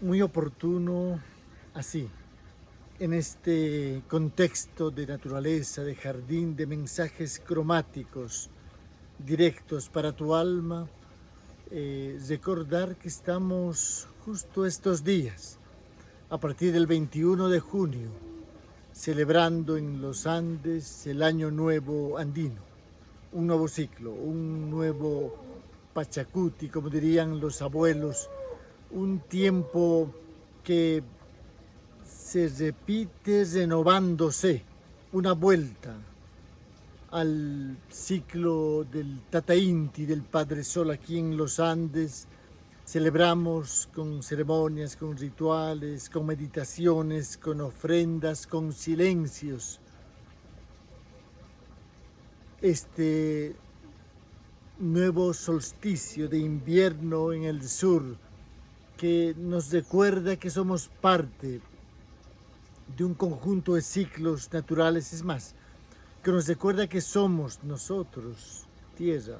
muy oportuno así, en este contexto de naturaleza, de jardín, de mensajes cromáticos directos para tu alma, eh, recordar que estamos justo estos días, a partir del 21 de junio, celebrando en los Andes el Año Nuevo Andino, un nuevo ciclo, un nuevo Pachacuti, como dirían los abuelos, un tiempo que se repite renovándose, una vuelta al ciclo del Tata Inti, del Padre Sol aquí en los Andes. Celebramos con ceremonias, con rituales, con meditaciones, con ofrendas, con silencios. Este nuevo solsticio de invierno en el sur que nos recuerda que somos parte de un conjunto de ciclos naturales, es más, que nos recuerda que somos nosotros, tierra,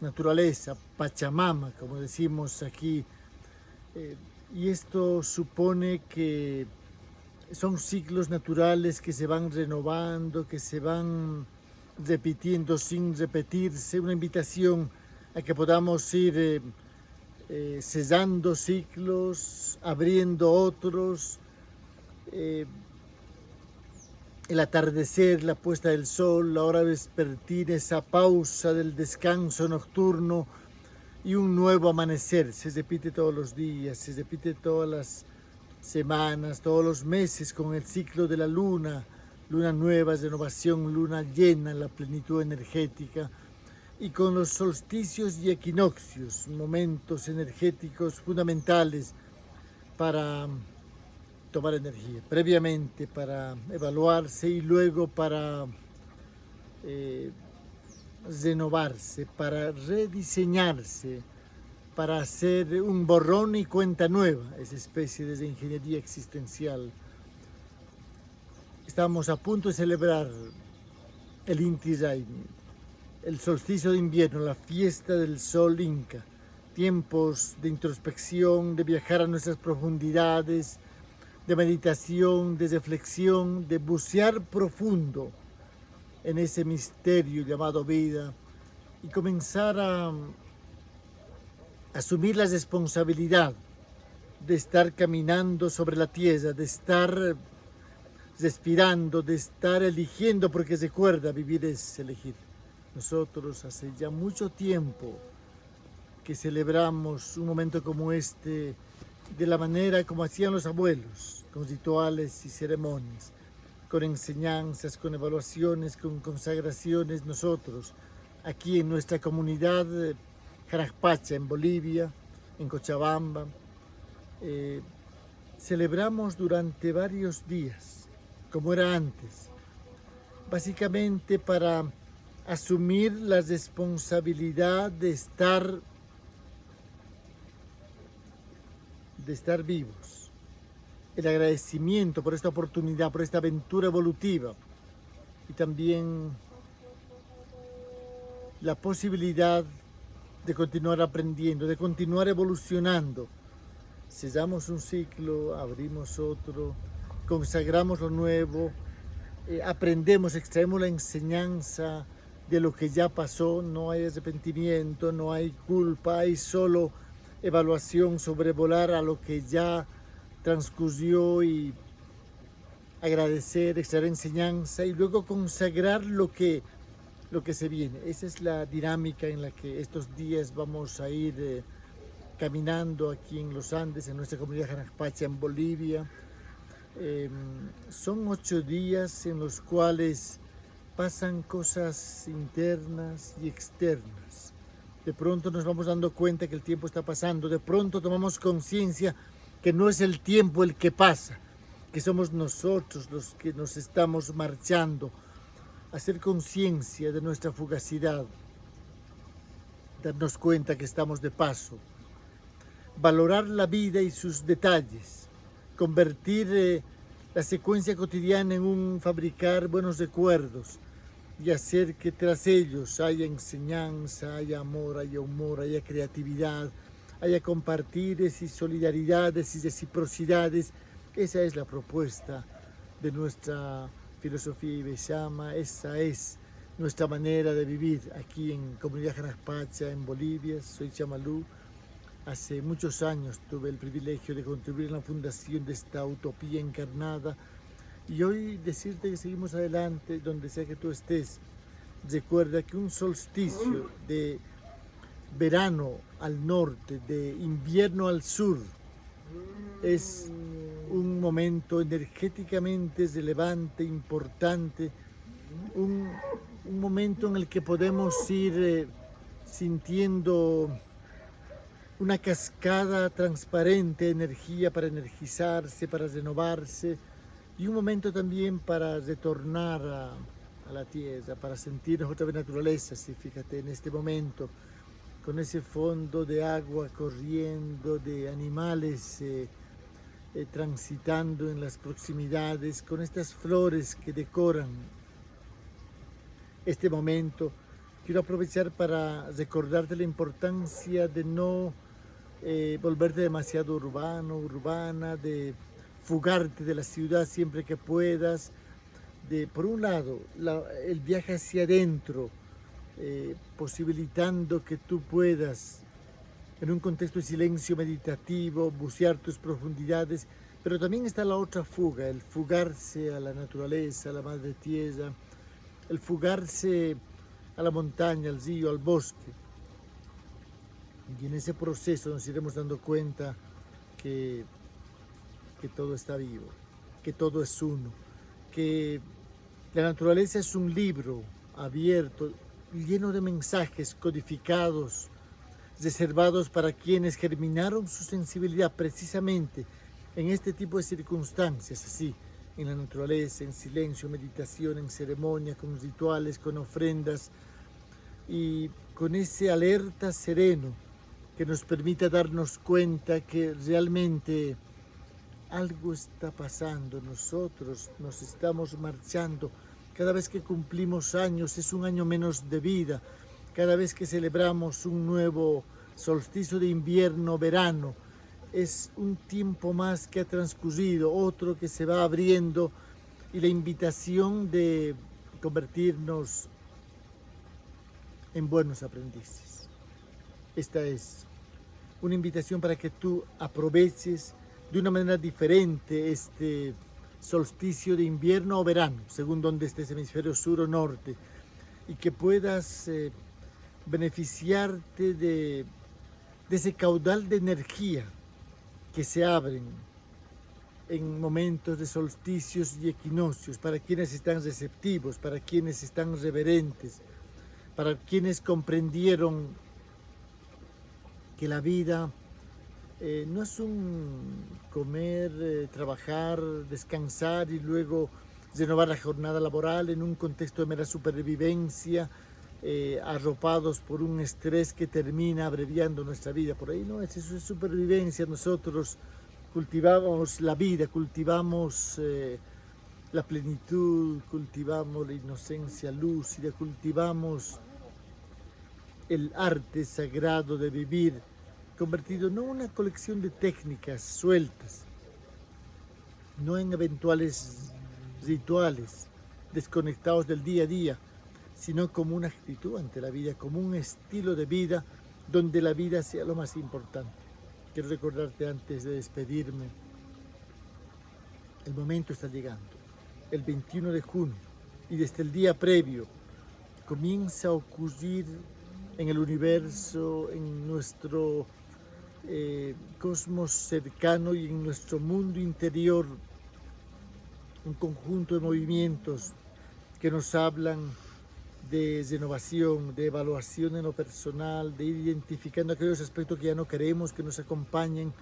naturaleza, Pachamama, como decimos aquí, eh, y esto supone que son ciclos naturales que se van renovando, que se van repitiendo sin repetirse, una invitación a que podamos ir eh, eh, ciclos, abriendo otros, eh, el atardecer, la puesta del sol, la hora vespertina, esa pausa del descanso nocturno y un nuevo amanecer. Se repite todos los días, se repite todas las semanas, todos los meses con el ciclo de la luna, luna nueva, renovación, luna llena, la plenitud energética, y con los solsticios y equinoccios, momentos energéticos fundamentales para tomar energía, previamente para evaluarse y luego para eh, renovarse, para rediseñarse, para hacer un borrón y cuenta nueva, esa especie de ingeniería existencial. Estamos a punto de celebrar el Inti Raymi, el solsticio de invierno, la fiesta del sol inca, tiempos de introspección, de viajar a nuestras profundidades, de meditación, de reflexión, de bucear profundo en ese misterio llamado vida y comenzar a asumir la responsabilidad de estar caminando sobre la tierra, de estar respirando, de estar eligiendo, porque recuerda, vivir es elegir. Nosotros hace ya mucho tiempo que celebramos un momento como este de la manera como hacían los abuelos, con rituales y ceremonias, con enseñanzas, con evaluaciones, con consagraciones. Nosotros, aquí en nuestra comunidad Jarajpacha, en Bolivia, en Cochabamba, eh, celebramos durante varios días, como era antes, básicamente para asumir la responsabilidad de estar, de estar vivos el agradecimiento por esta oportunidad, por esta aventura evolutiva y también la posibilidad de continuar aprendiendo, de continuar evolucionando. Cesamos un ciclo, abrimos otro, consagramos lo nuevo, eh, aprendemos, extraemos la enseñanza de lo que ya pasó, no hay arrepentimiento, no hay culpa, hay solo evaluación, sobrevolar a lo que ya transcurrió y agradecer, extraer enseñanza y luego consagrar lo que, lo que se viene. Esa es la dinámica en la que estos días vamos a ir eh, caminando aquí en los Andes, en nuestra comunidad Janajpacha, en Bolivia. Em, son ocho días en los cuales pasan cosas internas y externas. De pronto nos vamos dando cuenta que el tiempo está pasando, de pronto tomamos conciencia que no es el tiempo el que pasa, que somos nosotros los que nos estamos marchando, hacer conciencia de nuestra fugacidad, darnos cuenta que estamos de paso, valorar la vida y sus detalles, convertir eh, la secuencia cotidiana en un fabricar buenos recuerdos y hacer que tras ellos haya enseñanza, haya amor, haya humor, haya creatividad, haya compartires y solidaridades y reciprocidades. Esa es la propuesta de nuestra filosofía ibexama, esa es nuestra manera de vivir aquí en Comunidad Janaspacha, en Bolivia. Soy Chamalú. Hace muchos años tuve el privilegio de contribuir en la fundación de esta utopía encarnada y hoy decirte que seguimos adelante donde sea que tú estés. Recuerda que un solsticio de verano al norte, de invierno al sur, es un momento energéticamente relevante, importante, un, momento en el que podemos ir eh, sintiendo una cascada transparente de energía para energizarse, para renovarse, y un momento también para retornar a, la tierra, para sentirnos otra vez naturaleza, sí, fíjate, en este momento, con ese fondo de agua corriendo, de animales eh, eh, transitando en las proximidades, con estas flores que decoran este momento, quiero aprovechar para recordarte la importancia de no eh, volverte demasiado urbano, urbana, de fugarte de la ciudad siempre que puedas, de, por un lado, el viaje hacia adentro, eh, posibilitando que tú puedas, en un contexto de silencio meditativo, bucear tus profundidades, pero también está la otra fuga, el fugarse a la naturaleza, a la madre tierra, el fugarse a la montaña, al río, al bosque. Y en ese proceso nos iremos dando cuenta que que todo está vivo, que todo es uno, que la naturaleza es un libro abierto, lleno de mensajes codificados, reservados para quienes germinaron su sensibilidad precisamente en este tipo de circunstancias, así, en la naturaleza, en silencio, meditación, en ceremonia, con rituales, con ofrendas y con ese alerta sereno que nos permita darnos cuenta que realmente algo está pasando, nosotros nos estamos marchando. Cada vez que cumplimos años es un año menos de vida. Cada vez que celebramos un nuevo solsticio de invierno, verano, es un tiempo más que ha transcurrido, otro que se va abriendo y la invitación de convertirnos en buenos aprendices. Esta es una invitación para que tú aproveches de una manera diferente este solsticio de invierno o verano, según donde estés, hemisferio sur o norte, y que puedas eh, beneficiarte de, de ese caudal de energía que se abren en momentos de solsticios y equinoccios, para quienes están receptivos, para quienes están reverentes, para quienes comprendieron que la vida eh, no es un comer, eh, trabajar, descansar y luego renovar la jornada laboral en un contexto de mera supervivencia, eh, arropados por un estrés que termina abreviando nuestra vida. Por ahí no es eso, es supervivencia. Nosotros cultivamos la vida, cultivamos la plenitud, cultivamos la inocencia lúcida, cultivamos el arte sagrado de vivir convertido no en una colección de técnicas sueltas, no en eventuales rituales desconectados del día a día, sino como una actitud ante la vida, como un estilo de vida donde la vida sea lo más importante. Quiero recordarte antes de despedirme, el momento está llegando, el 21 de junio, y desde el día previo comienza a ocurrir en el universo, en nuestro eh, cosmos cercano y en nuestro mundo interior un conjunto de movimientos que nos hablan de renovación, de evaluación en lo personal, de ir identificando aquellos aspectos que ya no queremos que nos acompañen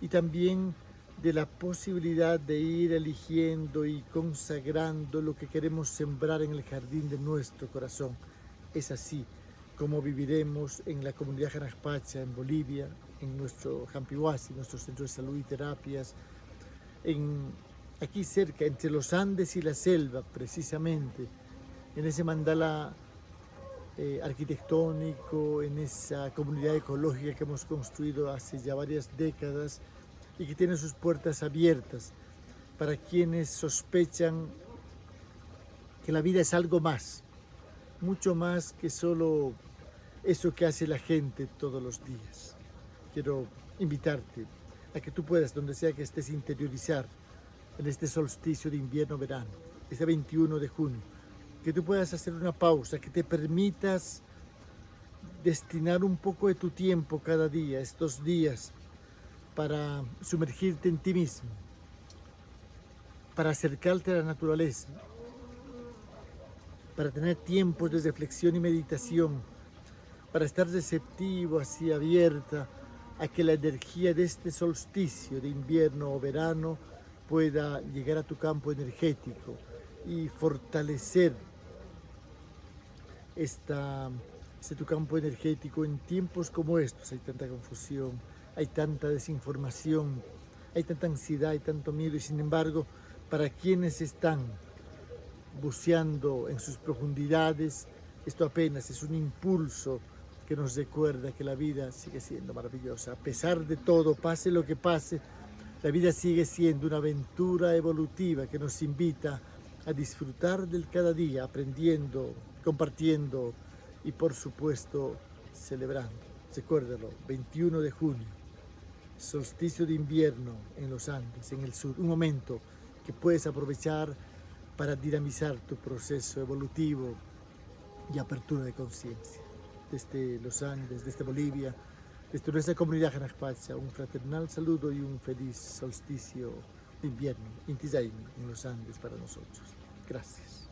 y también de la posibilidad de ir eligiendo y consagrando lo que queremos sembrar en el jardín de nuestro corazón. Es así como viviremos en la comunidad Janaspacha, en Bolivia, en nuestro Jampihuasi, nuestro centro de salud y terapias, aquí cerca, entre los Andes y la selva, precisamente, en ese mandala eh, arquitectónico, en esa comunidad ecológica que hemos construido hace ya varias décadas y que tiene sus puertas abiertas para quienes sospechan que la vida es algo más, mucho más que solo eso que hace la gente todos los días. Quiero invitarte a que tú puedas, donde sea que estés, interiorizar en este solsticio de invierno-verano, este 21 de junio, que tú puedas hacer una pausa, que te permitas destinar un poco de tu tiempo cada día, estos días, para sumergirte en ti mismo, para acercarte a la naturaleza, para tener tiempos de reflexión y meditación, para estar receptivo, así abierta, a que la energía de este solsticio de invierno o verano pueda llegar a tu campo energético y fortalecer esta, este tu campo energético en tiempos como estos. Hay tanta confusión, hay tanta desinformación, hay tanta ansiedad, hay tanto miedo y sin embargo, para quienes están buceando en sus profundidades, esto apenas es un impulso que nos recuerda que la vida sigue siendo maravillosa. A pesar de todo, pase lo que pase, la vida sigue siendo una aventura evolutiva que nos invita a disfrutar del cada día, aprendiendo, compartiendo y por supuesto celebrando. Recuérdalo, 21 de junio, solsticio de invierno en los Andes, en el sur, un momento que puedes aprovechar para dinamizar tu proceso evolutivo y apertura de conciencia desde los Andes, desde Bolivia, desde nuestra comunidad Janajpacha, un fraternal saludo y un feliz solsticio de invierno, Inti en los Andes para nosotros. Gracias.